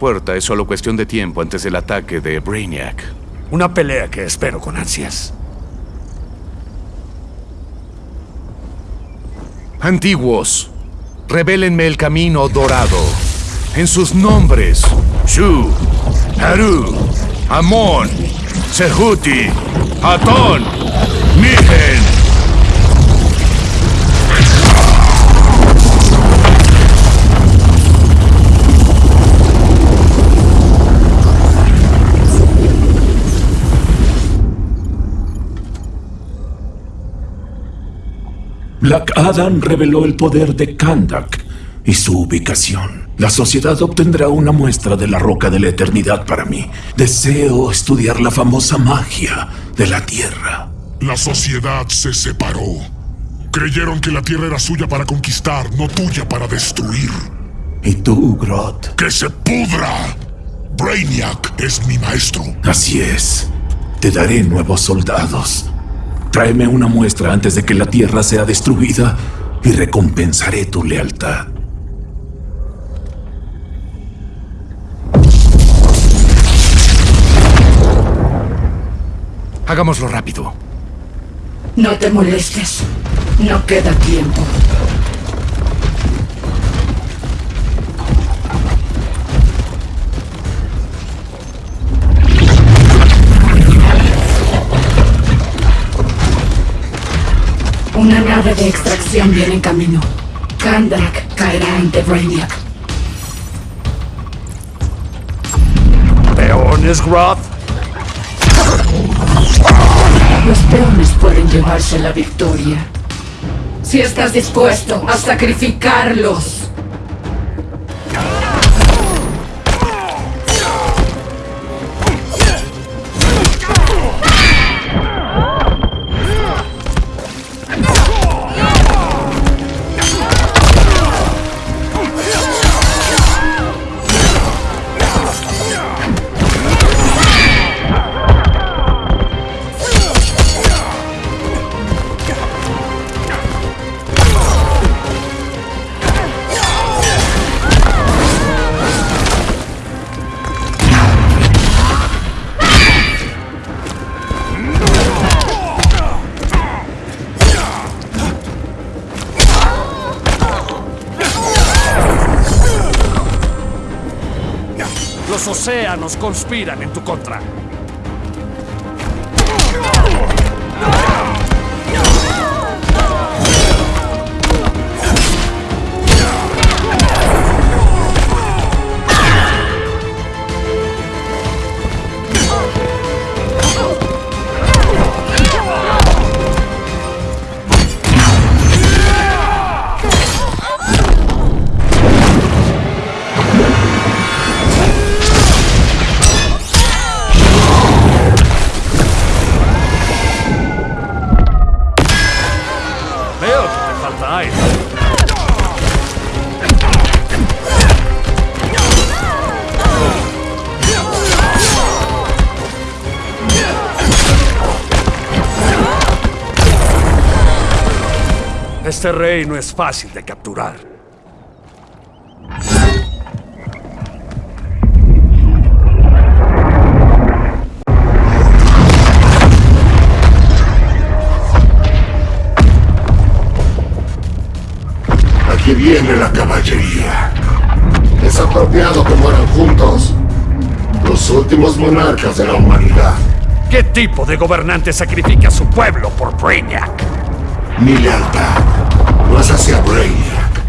Puerta es solo cuestión de tiempo antes del ataque de Brainiac. Una pelea que espero con ansias. Antiguos, revélenme el camino dorado. En sus nombres, Shu, Haru, Amon, Sehuti, Atón, Migen. Black Adam reveló el poder de Kandak y su ubicación. La sociedad obtendrá una muestra de la roca de la eternidad para mí. Deseo estudiar la famosa magia de la Tierra. La sociedad se separó. Creyeron que la Tierra era suya para conquistar, no tuya para destruir. ¿Y tú, Groth? ¡Que se pudra! Brainiac es mi maestro. Así es. Te daré nuevos soldados. Tráeme una muestra antes de que la Tierra sea destruida y recompensaré tu lealtad. Hagámoslo rápido. No te molestes. No queda tiempo. De extracción viene en camino. Kandak caerá ante Brainiac. ¿Peones, Groth? Los peones pueden llevarse la victoria. Si estás dispuesto a sacrificarlos. Océanos conspiran en tu contra. Este rey no es fácil de capturar. Aquí viene la caballería. Es apropiado que mueran juntos. Los últimos monarcas de la humanidad. ¿Qué tipo de gobernante sacrifica a su pueblo por Brainiac? Mi lealtad es hacia Brainiac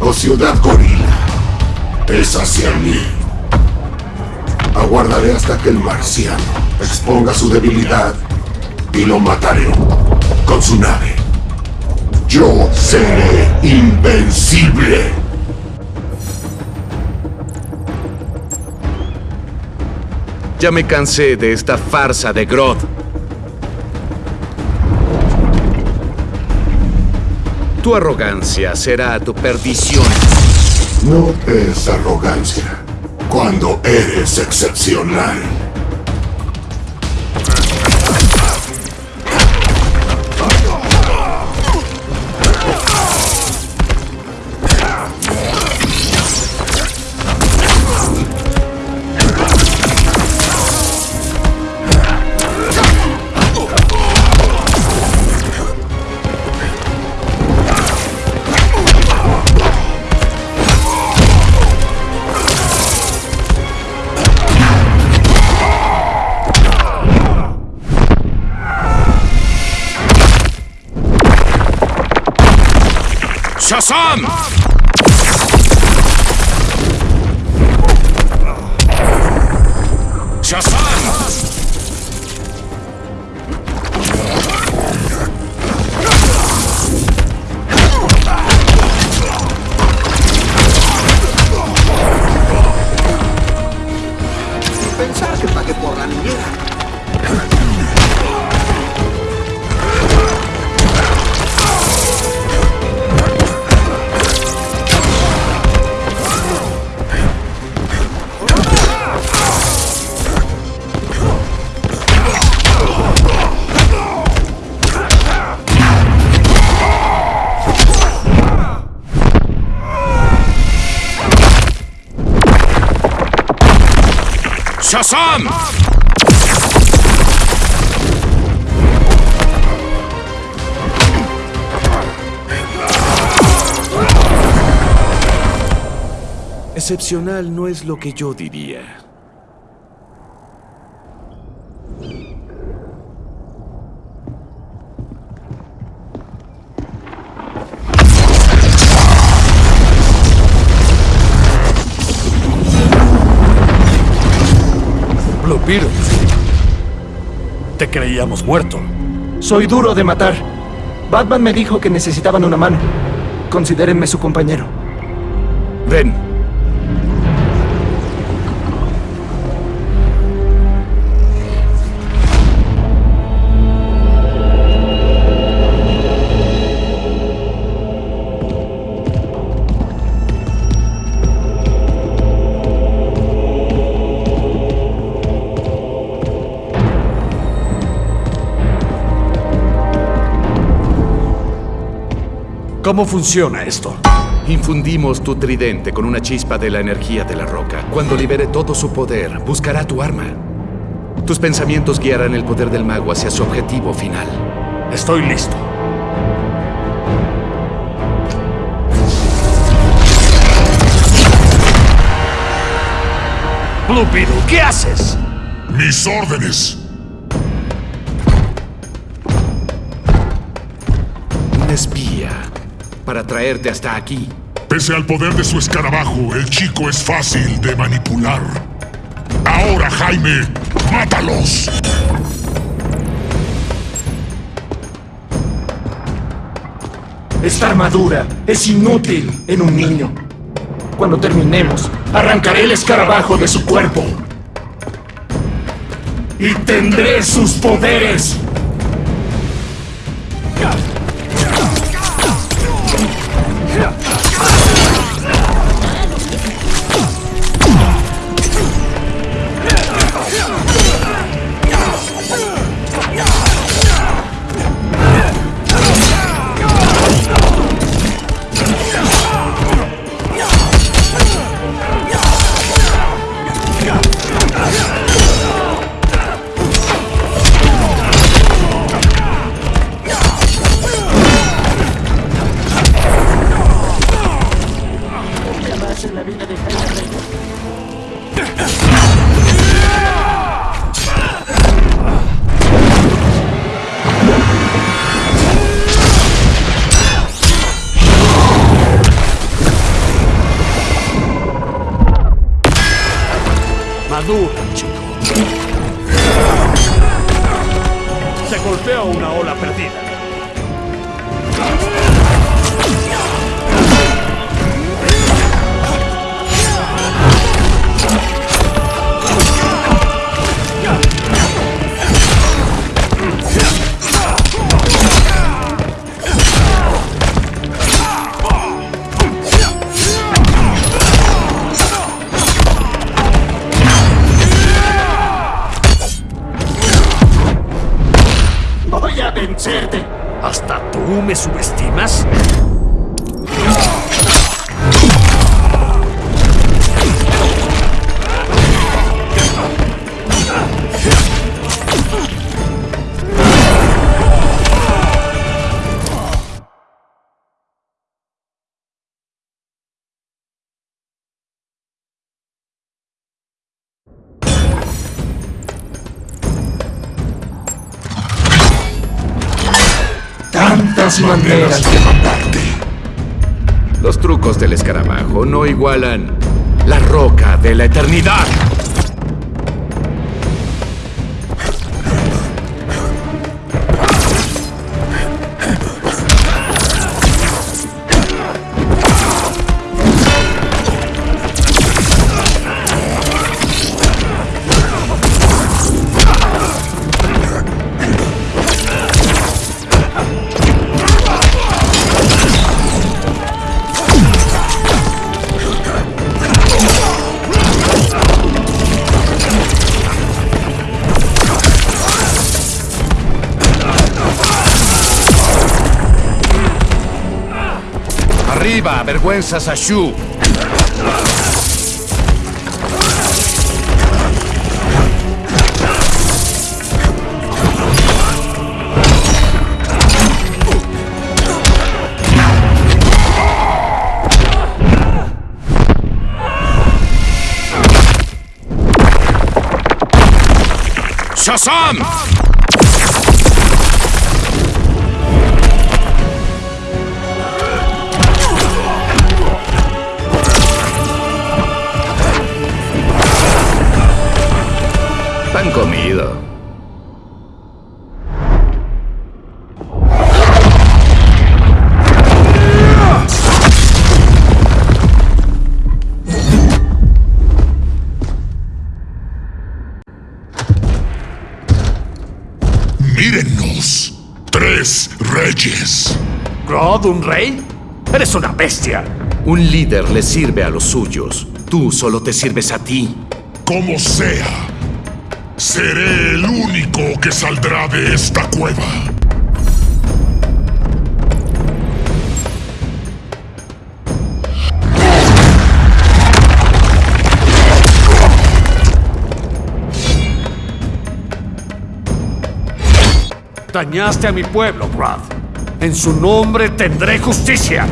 o Ciudad Gorila. Es hacia mí. Aguardaré hasta que el marciano exponga su debilidad y lo mataré con su nave. Yo seré invencible. Ya me cansé de esta farsa de Groth. Tu arrogancia será tu perdición. No es arrogancia cuando eres excepcional. ¡Shazam! Excepcional no es lo que yo diría. Te creíamos muerto. Soy duro de matar. Batman me dijo que necesitaban una mano. Considérenme su compañero. Ven. ¿Cómo funciona esto? Infundimos tu tridente con una chispa de la energía de la roca. Cuando libere todo su poder, buscará tu arma. Tus pensamientos guiarán el poder del mago hacia su objetivo final. Estoy listo. Blue Beetle, ¿qué haces? Mis órdenes. Un espía para traerte hasta aquí. Pese al poder de su escarabajo, el chico es fácil de manipular. Ahora, Jaime, mátalos. Esta armadura es inútil en un niño. Cuando terminemos, arrancaré el escarabajo de su cuerpo. Y tendré sus poderes. Se golpeó una ola perdida. Maneras de matarte. Los trucos del escarabajo no igualan la roca de la eternidad. Arriba, vergüenzas a Shu. Shazam! Mírennos. Tres reyes. ¿Grodd, un rey? Eres una bestia. Un líder le sirve a los suyos. Tú solo te sirves a ti. Como sea, seré el único que saldrá de esta cueva. Dañaste a mi pueblo, Grodd. En su nombre tendré justicia.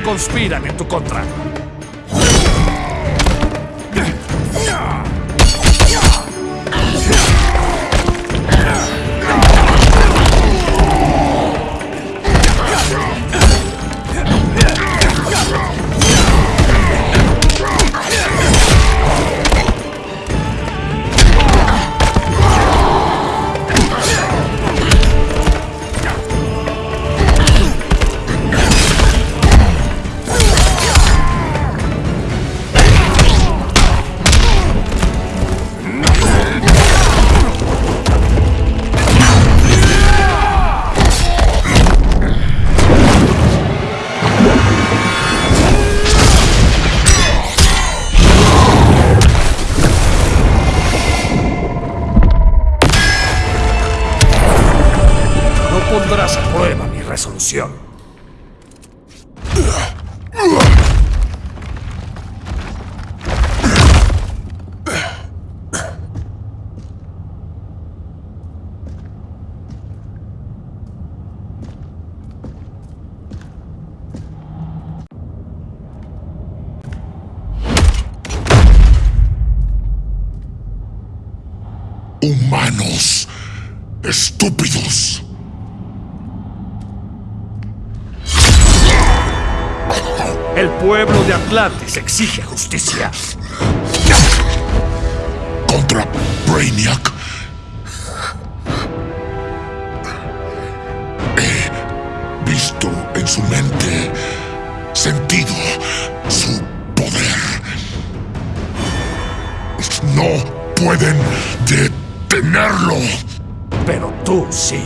Conspiran en tu contra. Estúpidos. El pueblo de Atlantis exige justicia. Contra Brainiac. He visto en su mente, sentido su poder. No pueden detenerlo. Pero tú sí.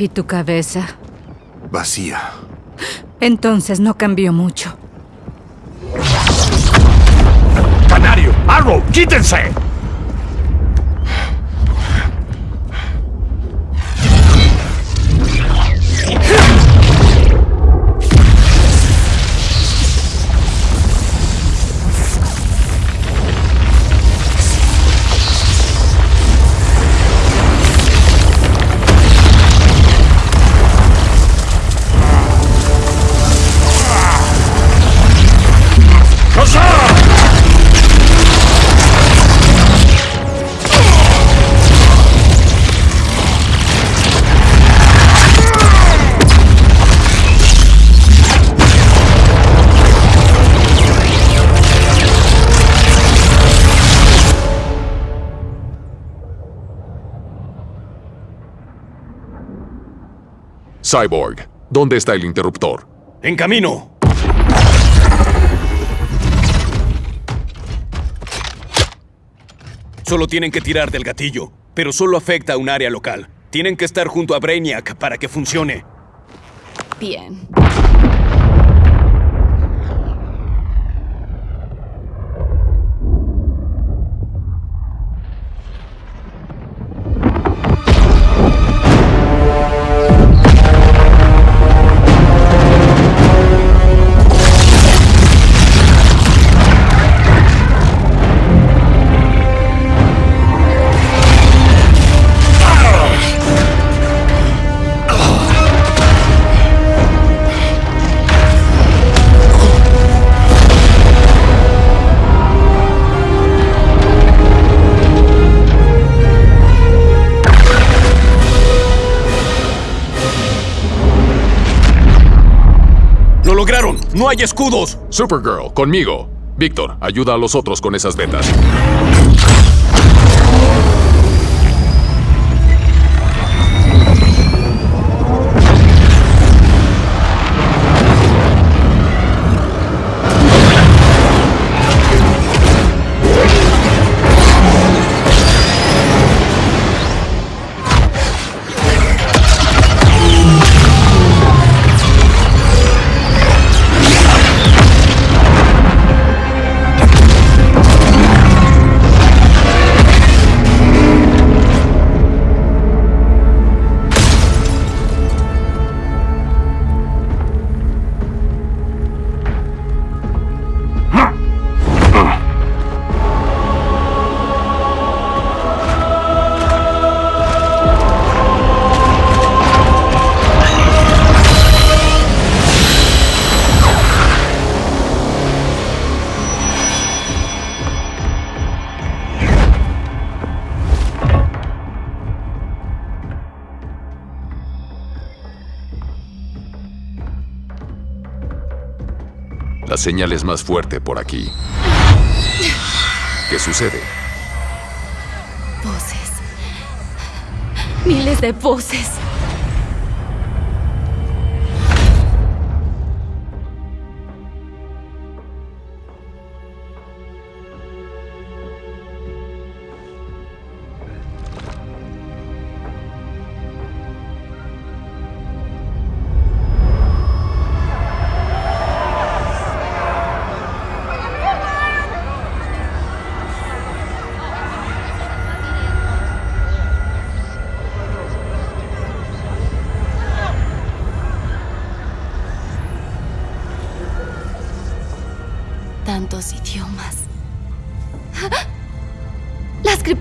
¿Y tu cabeza? Vacía. Entonces no cambió mucho. ¡Arrow! ¡Quítense! Cyborg, ¿dónde está el interruptor? ¡En camino! Solo tienen que tirar del gatillo, pero solo afecta a un área local. Tienen que estar junto a Brainiac para que funcione. Bien. Escudos! Supergirl, conmigo. Víctor, ayuda a los otros con esas vetas. Señal es más fuerte por aquí. ¿Qué sucede? Voces. Miles de voces.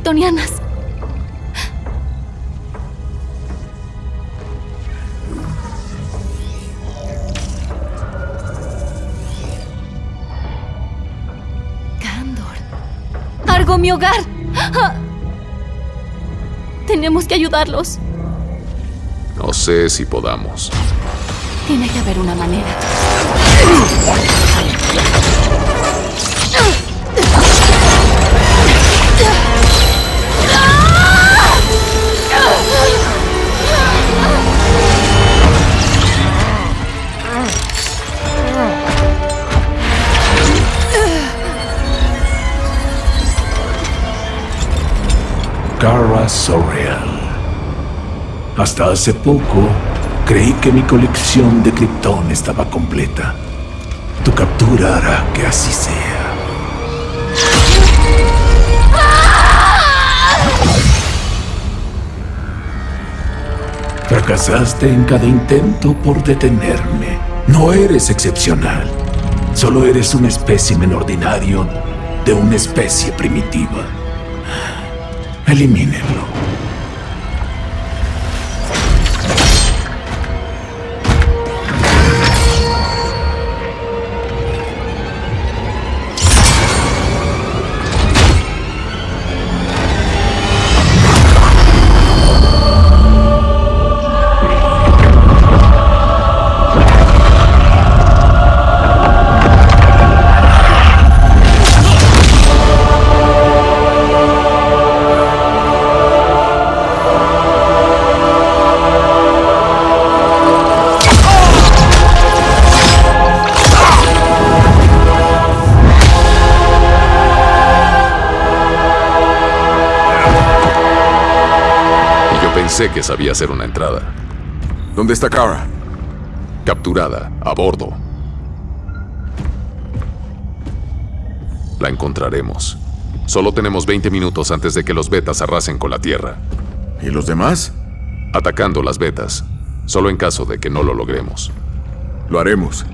kryptonianas. Candor. Argo, mi hogar. Ah. Tenemos que ayudarlos. No sé si podamos. Tiene que haber una manera. Kara Sorrell. Hasta hace poco creí que mi colección de Krypton estaba completa. Tu captura hará que así sea. Fracasaste en cada intento por detenerme. No eres excepcional. Solo eres un espécimen ordinario de una especie primitiva. Elimínenlo. Pensé que sabía hacer una entrada. ¿Dónde está Kara? Capturada, a bordo. La encontraremos. Solo tenemos 20 minutos antes de que los betas arrasen con la Tierra. ¿Y los demás? Atacando las betas. Solo en caso de que no lo logremos. Lo haremos.